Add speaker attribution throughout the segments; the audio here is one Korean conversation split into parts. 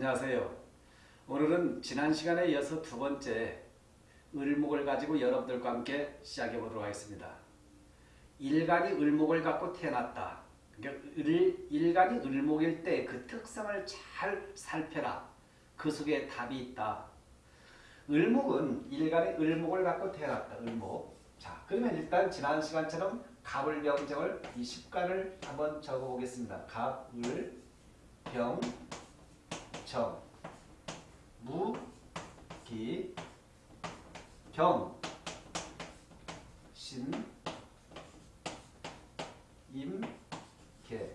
Speaker 1: 안녕하세요. 오늘은 지난 시간에 이어서 두 번째 을목을 가지고 여러분들과 함께 시작해 보도록 하겠습니다. 일간이 을목을 갖고 태어났다. 그러니까 을, 일간이 을목일 때 그 특성을 잘 살펴라. 그 속에 답이 있다. 을목은 일간이 을목을 갖고 태어났다. 을목. 자, 그러면 일단 지난 시간처럼 갑을 병정을 이 십간을 한번 적어보겠습니다. 갑을 병, 정, 무, 기, 병, 신, 임, 개.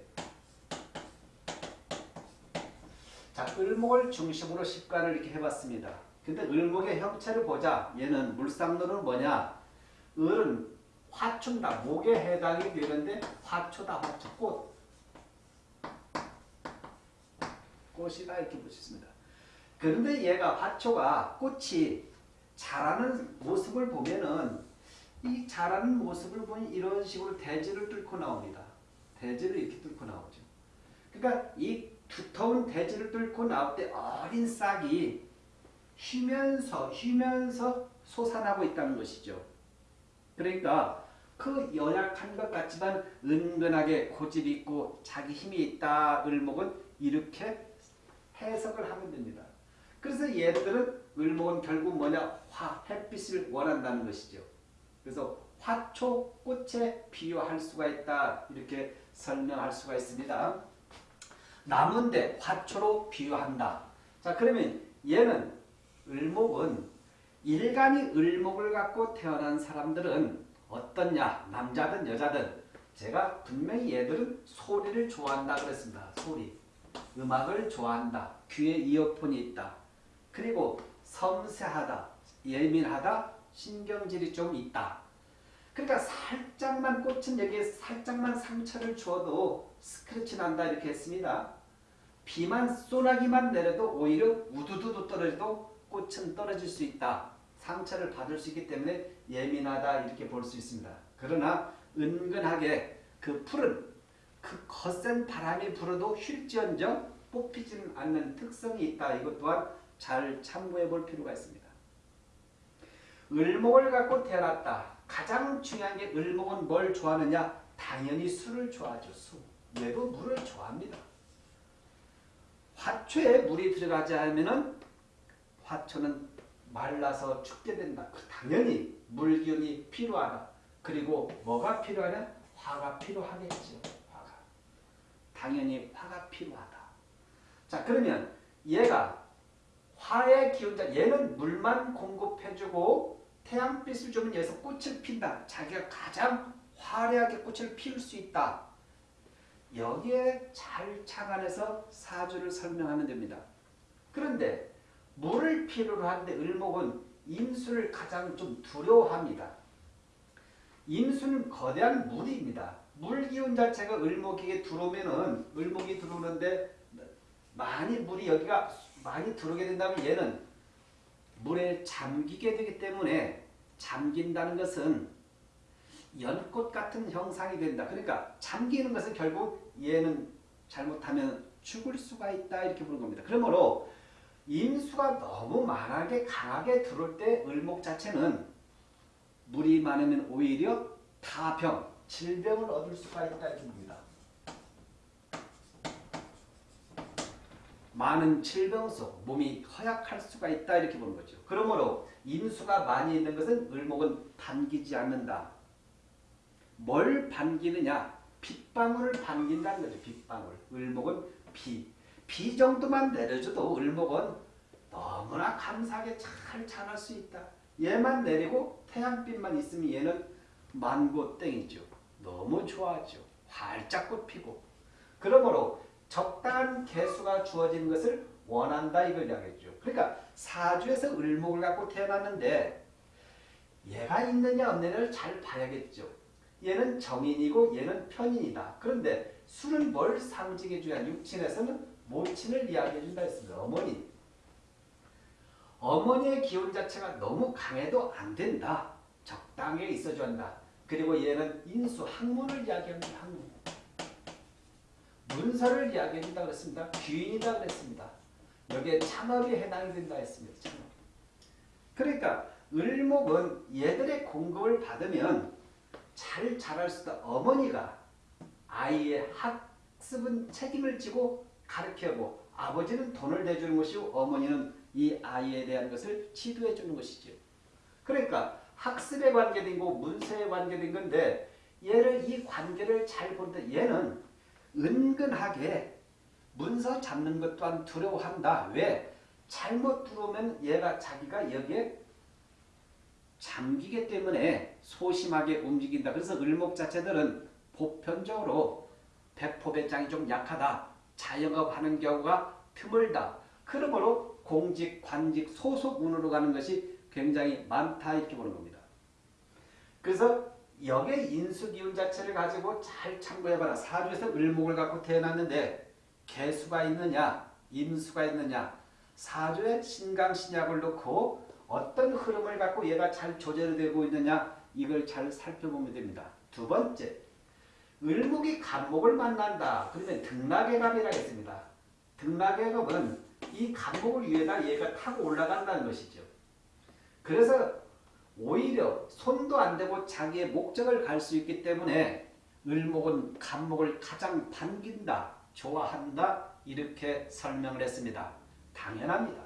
Speaker 1: 자, 을목을 중심으로 십간을 이렇게 해봤습니다. 근데 을목의 형체를 보자. 얘는 물상론은 뭐냐? 을은 화초다. 목에 해당이 되는데 화초다. 화초. 꽃. 꽃이다 이렇게 볼 수 있습니다. 그런데 얘가 화초가 꽃이 자라는 모습을 보면은 이 자라는 모습을 보니 이런 식으로 대지를 뚫고 나옵니다. 대지를 이렇게 뚫고 나오죠. 그러니까 이 두터운 대지를 뚫고 나올 때 어린 싹이 휘면서 휘면서 솟아나고 있다는 것이죠. 그러니까 그 연약한 것 같지만 은근하게 고집 있고 자기 힘이 있다 을목은 이렇게 해석을 하면 됩니다. 그래서 얘들은 을목은 결국 뭐냐 화 햇빛을 원한다는 것이죠. 그래서 화초 꽃에 비유할 수가 있다 이렇게 설명할 수가 있습니다. 나무인데 화초로 비유한다. 자 그러면 얘는 을목은 일간이 을목을 갖고 태어난 사람들은 어떻냐 남자든 여자든 제가 분명히 얘들은 소리를 좋아한다 그랬습니다. 소리 음악을 좋아한다. 귀에 이어폰이 있다. 그리고 섬세하다. 예민하다. 신경질이 좀 있다. 그러니까 살짝만 꽃은 여기에 살짝만 상처를 주어도 스크래치 난다 이렇게 했습니다. 비만 쏘나기만 내려도 오히려 우두두두 떨어져도 꽃은 떨어질 수 있다. 상처를 받을 수 있기 때문에 예민하다 이렇게 볼 수 있습니다. 그러나 은근하게 그 풀은 그 거센 바람이 불어도 휠지언정 뽑히지는 않는 특성이 있다. 이것 또한 잘 참고해 볼 필요가 있습니다. 을목을 갖고 태어났다. 가장 중요한 게 을목은 뭘 좋아하느냐? 당연히 술을 좋아하죠. 술. 얘도 물을 좋아합니다. 화초에 물이 들어가지 않으면 화초는 말라서 죽게 된다. 그 당연히 물기운이 필요하다. 그리고 뭐가 필요하냐? 화가 필요하겠죠. 당연히 화가 필요하다. 자 그러면 얘가 화의 기운자 얘는 물만 공급해주고 태양빛을 주면 여기서 꽃을 핀다. 자기가 가장 화려하게 꽃을 피울 수 있다. 여기에 잘 착안해서 사주를 설명하면 됩니다. 그런데 물을 필요로 하는데 을목은 임수를 가장 좀 두려워합니다. 임수는 거대한 물입니다. 물 기운 자체가 을목에게 들어오면은 을목이 들어오는데 많이 물이 여기가 많이 들어오게 된다면 얘는 물에 잠기게 되기 때문에 잠긴다는 것은 연꽃 같은 형상이 된다. 그러니까 잠기는 것은 결국 얘는 잘못하면 죽을 수가 있다 이렇게 보는 겁니다. 그러므로 임수가 너무 만하게 강하게 들어올 때 을목 자체는 물이 많으면 오히려 타병, 질병을 얻을 수가 있다 이렇게 봅니다. 많은 질병 속 몸이 허약할 수가 있다 이렇게 보는 거죠. 그러므로 임수가 많이 있는 것은 을목은 반기지 않는다. 뭘 반기느냐? 빗방울을 반긴다는 거죠. 빗방울. 을목은 비. 비 정도만 내려줘도 을목은 너무나 감사하게 잘 자랄 수 있다. 얘만 내리고 태양빛만 있으면 얘는 만고 땡이죠. 너무 좋아하죠. 활짝 꽃피고. 그러므로 적당한 개수가 주어진 것을 원한다 이걸 이야기했죠. 그러니까 사주에서 을목을 갖고 태어났는데 얘가 있느냐 없느냐를 잘 봐야겠죠. 얘는 정인이고 얘는 편인이다. 그런데 술은 뭘 상징해 줘야 육친에서는 모친을 이야기해 준다 했습니다. 어머니. 어머니의 기운 자체가 너무 강해도 안 된다. 적당히 있어줘야 한다. 그리고 얘는 인수, 학문을 이야기합니다. 학문. 문서를 이야기해준다 그랬습니다. 귀인이다 그랬습니다. 여기에 창업이 해당이 된다 했습니다. 창업. 그러니까 을목은 얘들의 공급을 받으면 잘 자랄 수 있다. 어머니가 아이의 학습은 책임을 지고 가르쳐고 아버지는 돈을 내주는 것이고 어머니는 이 아이에 대한 것을 지도해 주는 것이죠. 그러니까 학습에 관계된 거 문서에 관계된 건데 얘를 이 관계를 잘 본다. 얘는 은근하게 문서 잡는 것 또한 두려워한다. 왜? 잘못 들어오면 얘가 자기가 여기에 잠기기 때문에 소심하게 움직인다. 그래서 을목 자체들은 보편적으로 배포배짱이 좀 약하다. 자영업하는 경우가 드물다. 그러므로 공직, 관직, 소속 운으로 가는 것이 굉장히 많다 이렇게 보는 겁니다. 그래서 여기에 인수기운 자체를 가지고 잘 참고해봐라. 사주에서 을목을 갖고 태어났는데 개수가 있느냐, 임수가 있느냐, 사주에 신강신약을 놓고 어떤 흐름을 갖고 얘가 잘 조절되고 있느냐 이걸 잘 살펴보면 됩니다. 두 번째, 을목이 간목을 만난다. 그러면 등락의갑이라 했습니다. 등락의갑은 이 간목을 위에다 얘가 타고 올라간다는 것이죠. 그래서 오히려 손도 안 대고 자기의 목적을 갈 수 있기 때문에 을목은 간목을 가장 반긴다, 좋아한다 이렇게 설명을 했습니다. 당연합니다.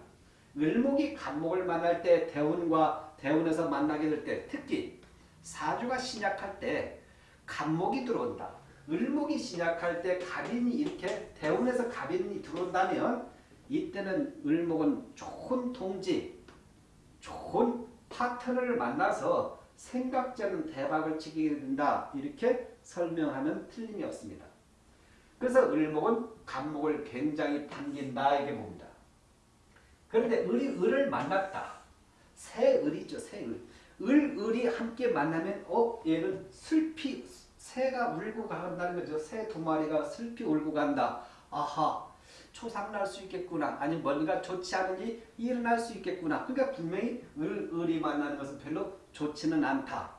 Speaker 1: 을목이 간목을 만날 때 대운과 대운에서 만나게 될 때 특히 사주가 신약할 때 간목이 들어온다. 을목이 신약할 때 갑인이 이렇게 대운에서 갑인이 들어온다면 이때는 을목은 좋은 동지, 좋은 파트너를 만나서 생각지않은 대박을 치게 된다. 이렇게 설명하면 틀림이 없습니다. 그래서 을목은 간목을 굉장히 반긴다 이게 봅니다. 그런데 을이 을을 만났다. 새 을이죠. 새 을. 을, 을이 함께 만나면 어 얘는 슬피 새가 울고 간다는 거죠. 새 두 마리가 슬피 울고 간다. 아하 초상날 수 있겠구나. 아니 뭔가 좋지 않은 일이 일어날 수 있겠구나. 그러니까 분명히 을, 을이 만나는 것은 별로 좋지는 않다.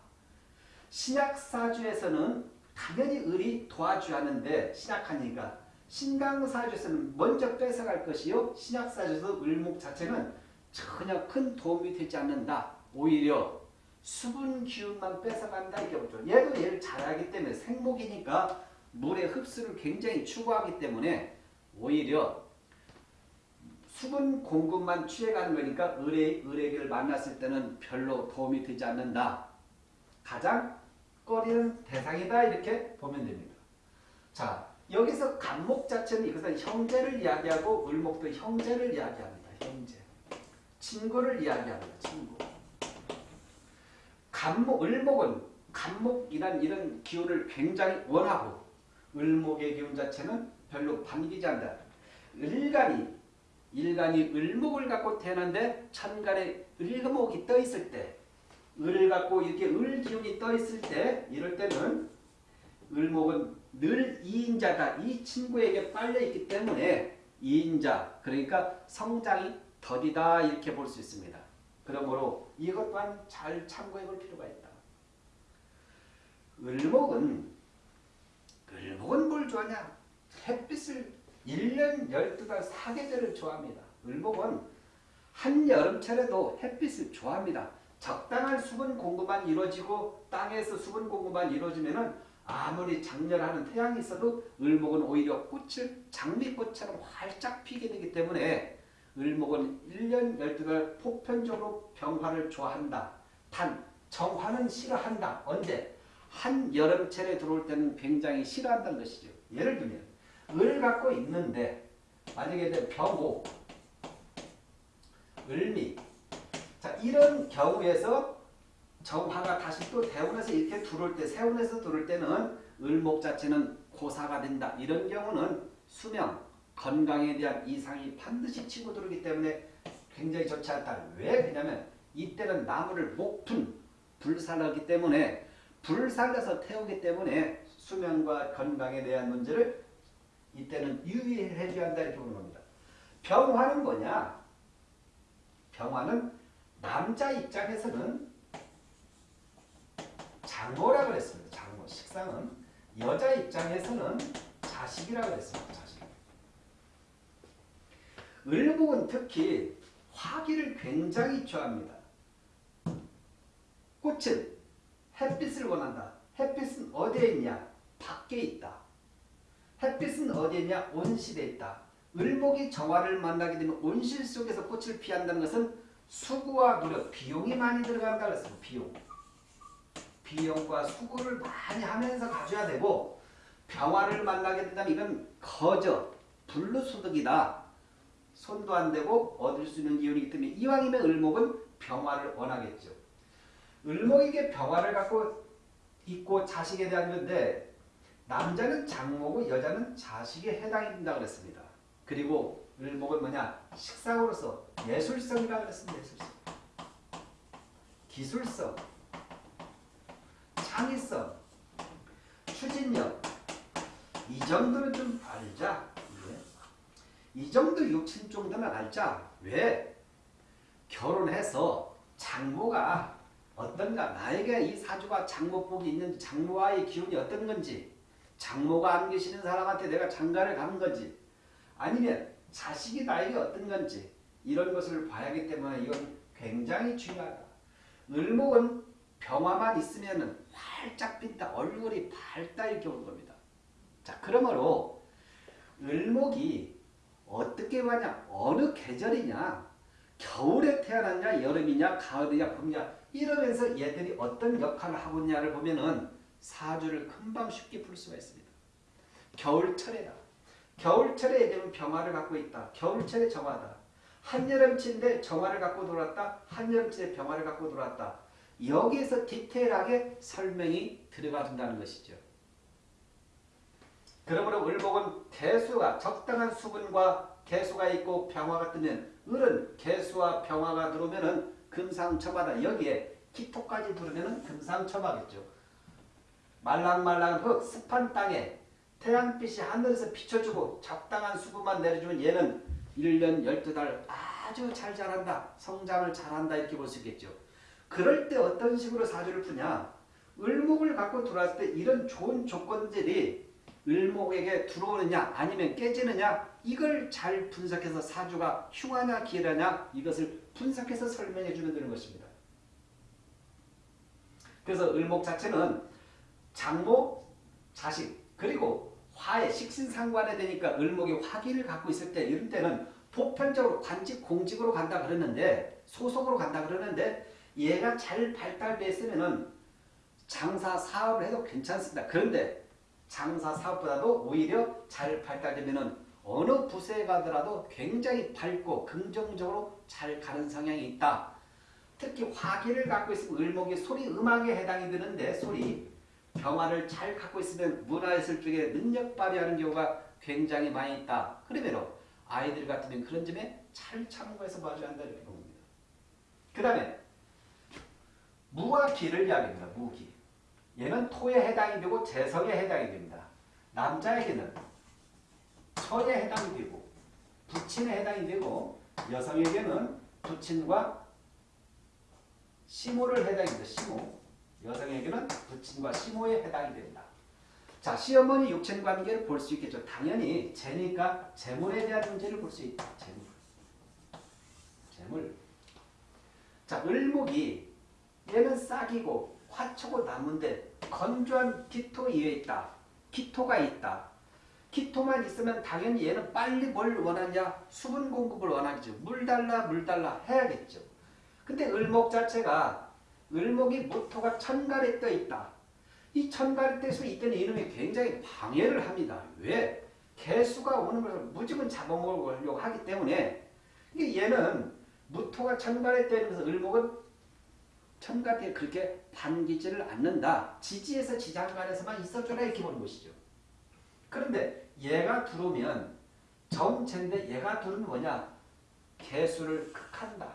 Speaker 1: 신약사주에서는 당연히 을이 도와줘야 하는데 신약하니까 신강사주에서는 먼저 뺏어갈 것이요. 신약사주에서 을목 자체는 전혀 큰 도움이 되지 않는다. 오히려 수분 기운만 뺏어간다 이게 보죠. 얘도 얘를 잘하기 때문에 생목이니까 물의 흡수를 굉장히 추구하기 때문에 오히려 수분 공급만 취해가는 거니까 을의, 을에게를 만났을 때는 별로 도움이 되지 않는다. 가장 꺼리는 대상이다 이렇게 보면 됩니다. 자 여기서 간목 자체는 이것은 형제를 이야기하고 을목도 형제를 이야기합니다. 형제. 친구를 이야기합니다. 친구. 간목, 을목은 간목이란 이런 기운을 굉장히 원하고 을목의 기운 자체는 별로 반기지 않는다. 을간이 일간이 을목을 갖고 태어난데 천간에 을목이 떠 있을 때 을을 갖고 이렇게 을 기운이 떠 있을 때 이럴 때는 을목은 늘 이인자다. 이 친구에게 빨려 있기 때문에 이인자 그러니까 성장이 더디다 이렇게 볼 수 있습니다. 그러므로 이것 또한 잘 참고해 볼 필요가 있다. 을목은 을목은 뭘 좋아하냐? 햇빛을 1년 12달 사계절을 좋아합니다. 을목은 한여름철에도 햇빛을 좋아합니다. 적당한 수분 공급만 이루어지고 땅에서 수분 공급만 이루어지면 아무리 장렬하는 태양이 있어도 을목은 오히려 꽃을 장미꽃처럼 활짝 피게 되기 때문에 을목은 1년 12달 보편적으로 병화를 좋아한다. 단 정화는 싫어한다. 언제? 한여름철에 들어올 때는 굉장히 싫어한다는 것이죠. 예를 들면 을 갖고 있는데 만약에 병호, 을미 자 이런 경우에서 정화가 다시 또 대운에서 이렇게 들어올 때 세운에서 들어올 때는 을목 자체는 고사가 된다. 이런 경우는 수명, 건강에 대한 이상이 반드시 치고 들어오기 때문에 굉장히 좋지 않다. 왜 그러냐면 이때는 나무를 목푼 불살하기 때문에 불살려서 태우기 때문에 수면과 건강에 대한 문제를 이때는 유의해 줘야 한다 이렇게 보는 겁니다. 병화는 뭐냐? 병화는 남자 입장에서는 장모라고 그랬습니다. 장모 식상은 여자 입장에서는 자식이라고 그랬습니다. 자식. 을목은 특히 화기를 굉장히 좋아합니다. 꽃은 햇빛을 원한다. 햇빛은 어디에 있냐? 밖에 있다. 햇빛은 어디에 있냐? 온실에 있다. 을목이 정화를 만나게 되면 온실 속에서 꽃을 피한다는 것은 수고와 노력, 비용이 많이 들어간다 그랬어요. 비용. 비용과 수고를 많이 하면서 가져야 되고 병화를 만나게 된다면 이건 거저, 불로소득이다. 손도 안 대고 얻을 수 있는 기운이기 때문에 이왕이면 을목은 병화를 원하겠죠. 을목에게 병화를 갖고 있고 자식에 대한 건데 남자는 장모고 여자는 자식에 해당이 된다 그랬습니다. 그리고 을목은 뭐냐? 식상으로서 예술성이라 그랬습니다. 예술성. 기술성, 창의성, 추진력 이 정도는 좀 알자. 예. 이 정도 육친 정도는 알자. 왜? 결혼해서 장모가 어떤가 나에게 이 사주가 장모복이 있는지 장모와의 기운이 어떤 건지 장모가 안 계시는 사람한테 내가 장가를 가는 건지 아니면 자식이 나에게 어떤 건지 이런 것을 봐야 하기 때문에 이건 굉장히 중요하다. 을목은 병화만 있으면 활짝 핀다. 얼굴이 밝다 이렇게 오는 겁니다. 자 그러므로 을목이 어떻게 하냐 어느 계절이냐 겨울에 태어났냐 여름이냐 가을이냐 봄이냐 이러면서 얘들이 어떤 역할을 하고 있냐를 보면은 사주를 금방 쉽게 풀 수가 있습니다. 겨울철에다. 겨울철에 얘들은 병화를 갖고 있다. 겨울철에 정화다. 한여름치인데 정화를 갖고 돌았다. 한여름치에 병화를 갖고 돌았다. 여기에서 디테일하게 설명이 들어가준다는 것이죠. 그러므로 을목은 개수가 적당한 수분과 개수가 있고 병화가 뜨면 을은 개수와 병화가 들어오면은 금상첨화다. 여기에 기토까지 들어오면은 금상첨화겠죠. 말랑말랑한 그 습한 땅에 태양빛이 하늘에서 비춰주고 적당한 수분만 내려주면 얘는 1년 12달 아주 잘 자란다. 성장을 잘한다. 이렇게 볼 수 있겠죠. 그럴 때 어떤 식으로 사주를 푸냐. 을목을 갖고 들어왔을 때 이런 좋은 조건들이 을목에게 들어오느냐 아니면 깨지느냐 이걸 잘 분석해서 사주가 흉하냐 기라냐 이것을 분석해서 설명해 주면 되는 것입니다. 그래서 을목 자체는 장모, 자식 그리고 화의 식신상관에 되니까 을목이 화기를 갖고 있을 때 이런 때는 보편적으로 관직 공직으로 간다 그러는데 소속으로 간다 그러는데 얘가 잘 발달됐으면은 장사 사업을 해도 괜찮습니다. 그런데 장사 사업보다도 오히려 잘 발달되면은 어느 부서에 가더라도 굉장히 밝고 긍정적으로 잘 가는 성향이 있다. 특히 화기를 갖고 있으면 을목이 소리 음악에 해당이 되는데 소리 병화를 잘 갖고 있으면 문화예술 쪽에 능력 발휘하는 경우가 굉장히 많이 있다. 그러면 아이들 같으면 그런 점에 잘 참고해서 봐줘야 한다 이렇게 봅니다. 그 다음에 무와 기를 이야기합니다. 무기. 얘는 토에 해당이 되고 재성에 해당이 됩니다. 남자에게는 처에 해당이 되고 부친에 해당이 되고 여성에게는 부친과 시모를 해당이 됩니다. 시모. 여성에게는 부친과 시모에 해당이 됩니다. 자, 시어머니 육체 관계를 볼 수 있겠죠. 당연히 재니까 재물에 대한 문제를 볼 수 있다. 재물. 재물. 자, 을목이 얘는 싹이고 화초고 나무인데 건조한 기토 위에 있다. 기토가 있다. 기토만 있으면 당연히 얘는 빨리 뭘 원하냐? 수분 공급을 원하겠죠. 물 달라 물 달라 해야겠죠. 근데 을목 자체가 을목이 모토가 천갈에 떠 있다. 이 천갈에 떠서 이때는 이놈이 굉장히 방해를 합니다. 왜? 개수가 오는 것을 무조건 잡아먹으려고 하기 때문에 얘는 무토가 천갈에 떠 있면서 을목은 천갈에 그렇게 반기지를 않는다. 지지에서 지장간에서만 있어줘라 이렇게 보는 것이죠. 그런데 얘가 들어오면 정체인데 얘가 들어오면 뭐냐? 개수를 극한다.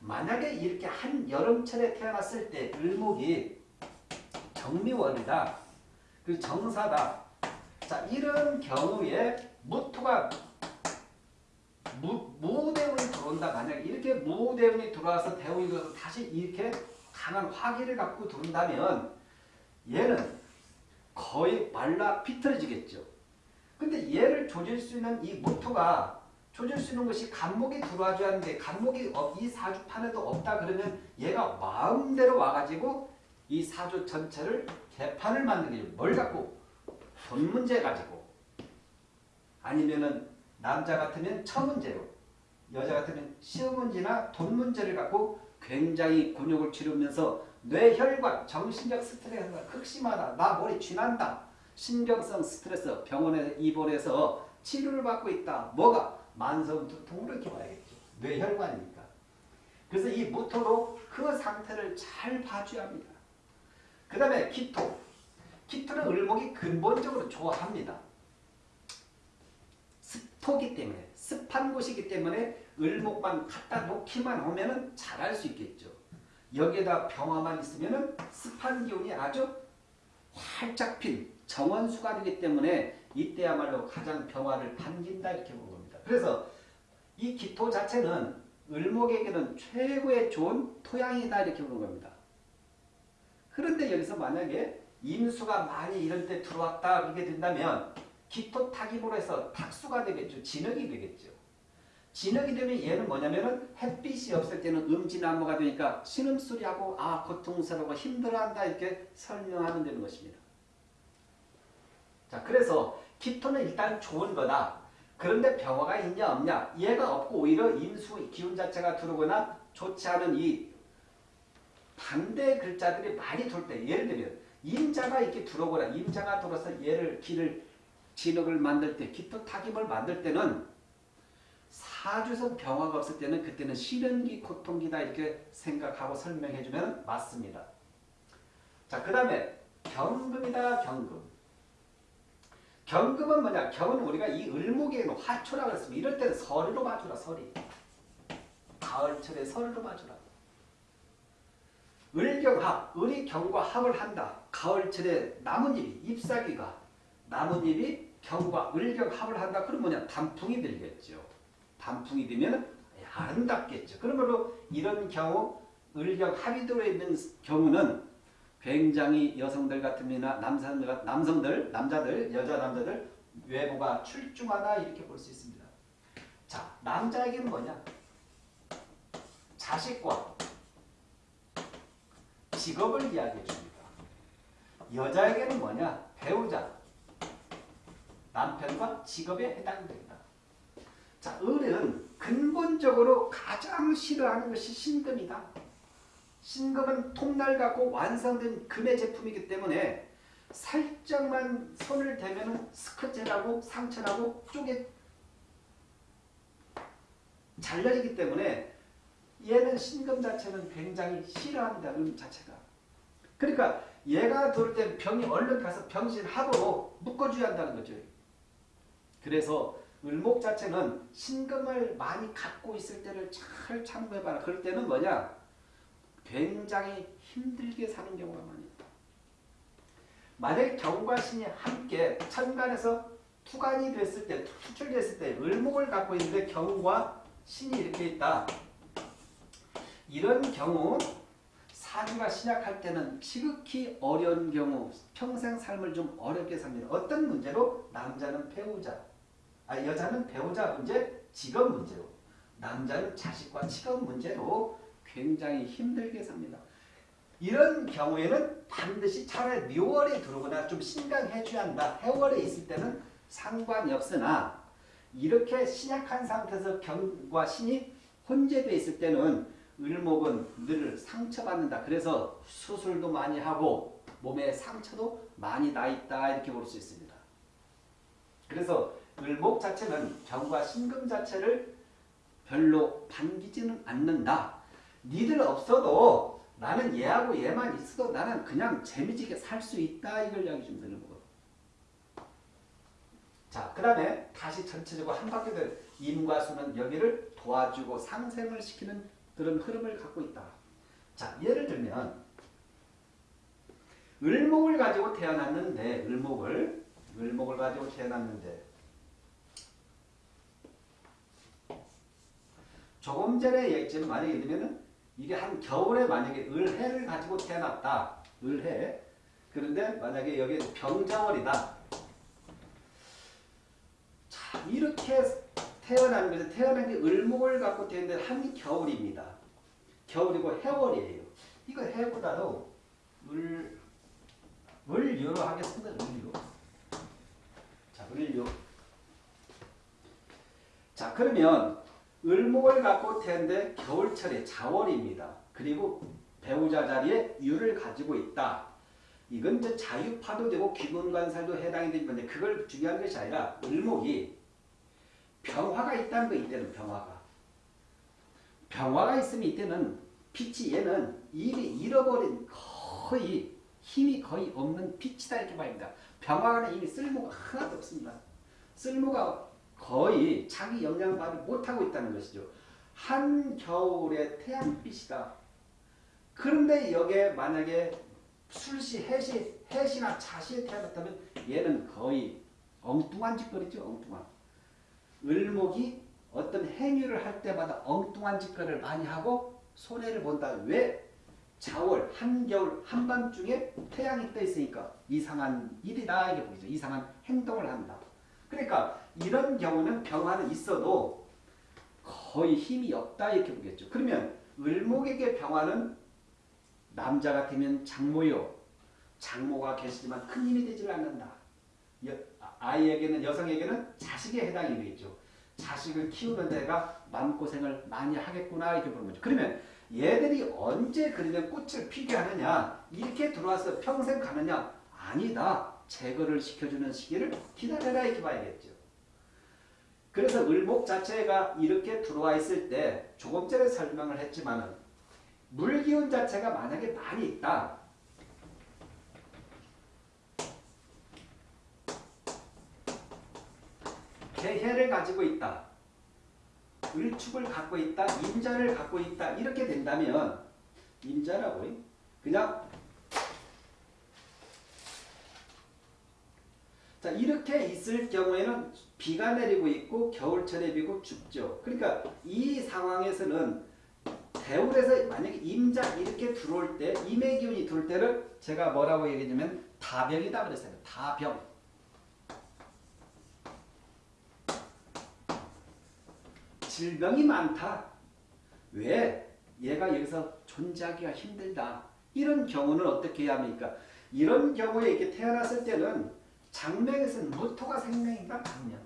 Speaker 1: 만약에 이렇게 한 여름철에 태어났을 때 을목이 정미월이다. 그 정사다. 자 이런 경우에 무토가 무, 무대운이 들어온다. 만약에 이렇게 무대운이 들어와서 대운이 들어와서 다시 이렇게 강한 화기를 갖고 들어온다면 얘는 거의 말라 비틀어지겠죠. 근데 얘를 조질 수 있는 이 무토가 조질 수 있는 것이 간목이 들어와줘야 하는데 간목이 어- 이 사주판에도 없다 그러면 얘가 마음대로 와가지고 이 사주 전체를 개판을 만들게 돼요. 뭘 갖고 돈 문제 가지고 아니면은 남자 같으면 처 문제로 여자 같으면 시험 문제나 돈 문제를 갖고 굉장히 곤욕을 치르면서 뇌혈관, 정신적 스트레스가 극심하다. 나 머리 쥐난다. 신경성 스트레스 병원에 입원해서 치료를 받고 있다. 뭐가? 만성 두통으로 이렇게 와야겠죠. 뇌혈관이니까. 그래서 이 모토로 그 상태를 잘 봐줘야 합니다. 그 다음에 기토. 기토는 을목이 근본적으로 좋아합니다. 습토기 때문에 습한 곳이기 때문에 을목만 갖다 놓기만 하면은 잘할 수 있겠죠. 여기에다 병화만 있으면은 습한 기운이 아주 활짝 핀 정원수가 되기 때문에 이때야말로 가장 병화를 반긴다 이렇게 보는 겁니다. 그래서 이 기토 자체는 을목에게는 최고의 좋은 토양이다 이렇게 보는 겁니다. 그런데 여기서 만약에 임수가 많이 이런 때 들어왔다 그렇게 된다면 기토 타기으로 해서 탁수가 되겠죠. 진흙이 되겠죠. 진흙이 되면 얘는 뭐냐면은 햇빛이 없을 때는 음진나무가 되니까 신음소리하고 아 고통스러워 힘들어한다 이렇게 설명하면 되는 것입니다. 자 그래서 기토는 일단 좋은 거다. 그런데 병화가 있냐 없냐 얘가 없고 오히려 임수 기운 자체가 들어오거나 좋지 않은 이 반대 글자들이 많이 돌 때 예를 들면 임자가 이렇게 들어오거나 임자가 들어서 얘를 길을 진흙을 만들 때 기토 타김을 만들 때는 사주에서 병화가 없을 때는 그때는 시련기 고통기다 이렇게 생각하고 설명해 주면 맞습니다. 자, 그 다음에 경금이다 경금. 경금은 뭐냐? 경은 우리가 이 을목에는 화초라고 했습니다. 이럴 때는 서리로 봐주라 서리. 가을철에 서리로 봐주라. 을경합, 을이 경과 합을 한다. 가을철에 나뭇잎이 잎사귀가 나뭇잎이 경과 을경합을 한다. 그럼 뭐냐? 단풍이 들겠죠. 단풍이 되면 아름답겠죠. 그러므로 이런 경우 을경합이 들어있는 경우는 굉장히 여성들 같으면 남성들, 남성들, 남자들, 여자 남자들 외모가 출중하다 이렇게 볼 수 있습니다. 자, 남자에게는 뭐냐? 자식과 직업을 이야기해 줍니다. 여자에게는 뭐냐? 배우자, 남편과 직업에 해당된다. 자, 을은 근본적으로 가장 싫어하는 것이 신금이다. 신금은 통날 갖고 완성된 금의 제품이기 때문에 살짝만 손을 대면 스크체라고 상처나고 쪽에 잘려지기 때문에 얘는 신금 자체는 굉장히 싫어합니다. 음 자체가. 그러니까 얘가 돌 때 병이 얼른 가서 병신합으로 묶어줘야 한다는 거죠. 그래서 을목 자체는 신금을 많이 갖고 있을 때를 잘 참고해봐라. 그럴 때는 뭐냐? 굉장히 힘들게 사는 경우가 많이 있다. 만약에 경과 신이 함께 천간에서 투간이 됐을 때, 투출됐을 때 을목을 갖고 있는데 경과 신이 이렇게 있다. 이런 경우 사주가 신약할 때는 지극히 어려운 경우 평생 삶을 좀 어렵게 삽니다. 어떤 문제로? 남자는 배우자, 아, 여자는 배우자 문제, 직업 문제로 남자는 자식과 직업 문제로 굉장히 힘들게 삽니다. 이런 경우에는 반드시 차라리 묘월에 들어오거나 좀 신강해줘야 한다. 해월에 있을 때는 상관이 없으나 이렇게 신약한 상태에서 경과 신이 혼재되어 있을 때는 을목은 늘 상처받는다. 그래서 수술도 많이 하고 몸에 상처도 많이 나 있다 이렇게 볼 수 있습니다. 그래서 을목 자체는 경과 신금 자체를 별로 반기지는 않는다. 니들 없어도 나는 얘하고 얘만 있어도 나는 그냥 재미지게 살 수 있다 이걸 이야기 좀 드는 거고. 자, 그 다음에 다시 전체적으로 한 바퀴 들 임과 수는 여기를 도와주고 상생을 시키는 그런 흐름을 갖고 있다. 자, 예를 들면 을목을 가지고 태어났는데 을목을 을목을 가지고 태어났는데 조금 전에 얘기했지만 만약에 들면은 이게 한 겨울에 만약에 을해를 가지고 태어났다. 을해. 그런데 만약에 여기 병자월이다. 자, 이렇게 태어난 것은 태어난 게 을목을 갖고 되는데 한 겨울입니다. 겨울이고 해월이에요. 이거 해보다도 을, 을유로 하겠습니다. 을유. 자, 을유. 자, 그러면 을목을 갖고 태는데 겨울철에 자월입니다. 그리고 배우자 자리에 유를 가지고 있다. 이건 이제 자유파도 되고 귀문관살도 해당이 되는 건데 그걸 중요한 것이 아니라 을목이 병화가 있다는 거 이때는 병화가. 병화가 있으면 이때는 빛이 얘는 이미 잃어버린 거의 힘이 거의 없는 빛이다 이렇게 말입니다. 병화는 이미 쓸모가 하나도 없습니다. 쓸모가 거의 자기 영향받을 못하고 있다는 것이죠. 한겨울의 태양빛이다. 그런데 여기에 만약에 술시, 해시, 해시나 자시에 태어났다면 얘는 거의 엉뚱한 짓거리죠. 엉뚱한. 을목이 어떤 행위를 할 때마다 엉뚱한 짓거리를 많이 하고 손해를 본다. 왜? 자월, 한겨울, 한밤중에 태양이 떠 있으니까 이상한 일이다 이게 보이죠. 이상한 행동을 한다. 그러니까 이런 경우는 병화는 있어도 거의 힘이 없다 이렇게 보겠죠. 그러면 을목에게 병화는 남자 같으면 장모요. 장모가 계시지만 큰 힘이 되질 않는다. 여, 아이에게는 여성에게는 자식에 해당이 되겠죠. 자식을 키우는 데가 마음고생을 많이 하겠구나 이렇게 보는 거죠. 그러면 얘들이 언제 그러면 꽃을 피게 하느냐 이렇게 들어와서 평생 가느냐 아니다. 제거를 시켜주는 시기를 기다려라 이렇게 봐야겠죠. 그래서 을목 자체가 이렇게 들어와 있을 때 조금 전에 설명을 했지만은 물기운 자체가 만약에 많이 있다. 개해를 가지고 있다. 을축을 갖고 있다. 임자를 갖고 있다. 이렇게 된다면 임자라고 그냥 자 이렇게 있을 경우에는 비가 내리고 있고 겨울철에 비고 춥죠. 그러니까 이 상황에서는 대울에서 만약에 임자 이렇게 들어올 때 임의 기운이 들어올 때를 제가 뭐라고 얘기했냐면 다병이다 그랬어요. 다병. 질병이 많다. 왜? 얘가 여기서 존재하기가 힘들다. 이런 경우는 어떻게 해야 합니까? 이런 경우에 이렇게 태어났을 때는 장명에서는 무토가 생명인가 강명.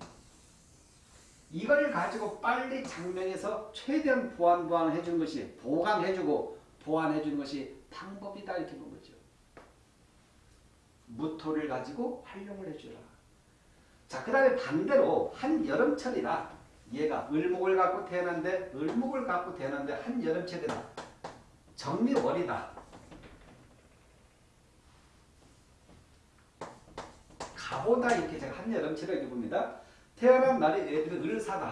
Speaker 1: 이걸 가지고 빨리 장명에서 최대한 보완 보완해 주는 것이 보강해 주고 보완해 주는 것이 방법이다 이렇게 본 거죠. 무토를 가지고 활용을 해주라. 자, 그 다음에 반대로 한 여름철이다. 얘가 을목을 갖고 태어난데 을목을 갖고 태어난데 한 여름철이다. 정미월이다. 가보다 이렇게 제가 한여름철이라고 봅니다. 태어난 날에 애들은 을사다.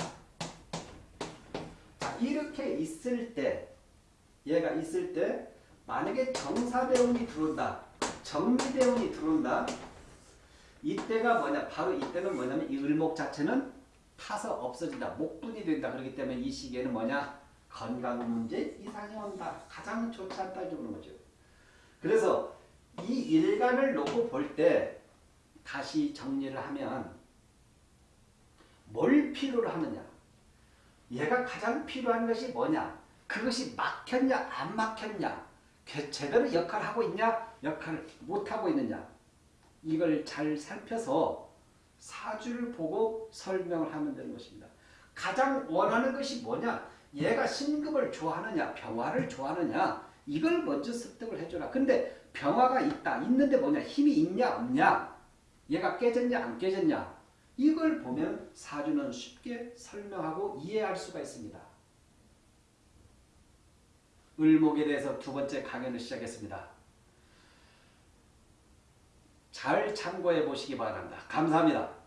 Speaker 1: 자, 이렇게 있을 때 얘가 있을 때 만약에 정사대운이 들어온다. 정미대운이 들어온다. 이때가 뭐냐? 바로 이때는 뭐냐면 이 을목 자체는 타서 없어진다. 목분이 된다. 그렇기 때문에 이 시기에는 뭐냐? 건강 문제 이상이 온다. 가장 좋지 않다. 이런 거죠. 그래서 이 일간을 놓고 볼 때 다시 정리를 하면 뭘 필요로 하느냐? 얘가 가장 필요한 것이 뭐냐? 그것이 막혔냐 안 막혔냐? 제대로 역할을 하고 있냐? 역할을 못하고 있느냐? 이걸 잘 살펴서 사주를 보고 설명을 하면 되는 것입니다. 가장 원하는 것이 뭐냐? 얘가 신금을 좋아하느냐? 병화를 좋아하느냐? 이걸 먼저 습득을 해줘라. 근데 병화가 있다. 있는데 뭐냐? 힘이 있냐 없냐? 얘가 깨졌냐 안 깨졌냐? 이걸 보면 사주는 쉽게 설명하고 이해할 수가 있습니다. 을목에 대해서 두 번째 강연을 시작했습니다. 잘 참고해 보시기 바랍니다. 감사합니다.